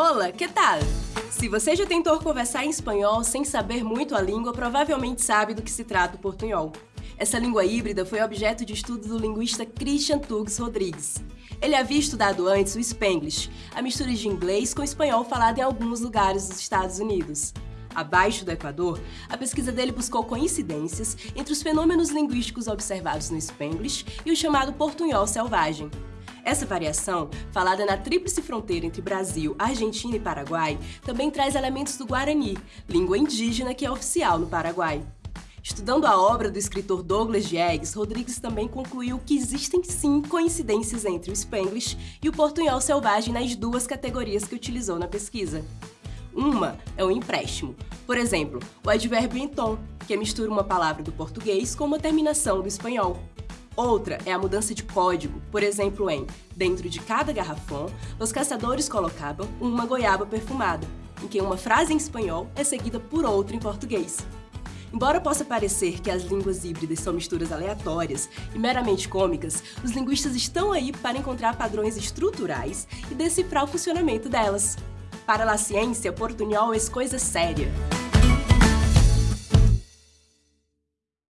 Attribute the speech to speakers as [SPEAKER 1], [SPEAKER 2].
[SPEAKER 1] Olá, que tal? Se você já tentou conversar em espanhol sem saber muito a língua, provavelmente sabe do que se trata o portunhol. Essa língua híbrida foi objeto de estudo do linguista Christian Tugs Rodrigues. Ele havia estudado antes o Spanglish, a mistura de inglês com espanhol falado em alguns lugares dos Estados Unidos. Abaixo do Equador, a pesquisa dele buscou coincidências entre os fenômenos linguísticos observados no Spanglish e o chamado portunhol selvagem. Essa variação, falada na tríplice fronteira entre Brasil, Argentina e Paraguai, também traz elementos do Guarani, língua indígena que é oficial no Paraguai. Estudando a obra do escritor Douglas Diegues, Rodrigues também concluiu que existem sim coincidências entre o Spanglish e o portunhol selvagem nas duas categorias que utilizou na pesquisa. Uma é o empréstimo, por exemplo, o advérbio em tom, que mistura uma palavra do português com uma terminação do espanhol. Outra é a mudança de código, por exemplo em Dentro de cada garrafão, os caçadores colocavam uma goiaba perfumada, em que uma frase em espanhol é seguida por outra em português. Embora possa parecer que as línguas híbridas são misturas aleatórias e meramente cômicas, os linguistas estão aí para encontrar padrões estruturais e decifrar o funcionamento delas. Para a ciência, portunhol é coisa séria.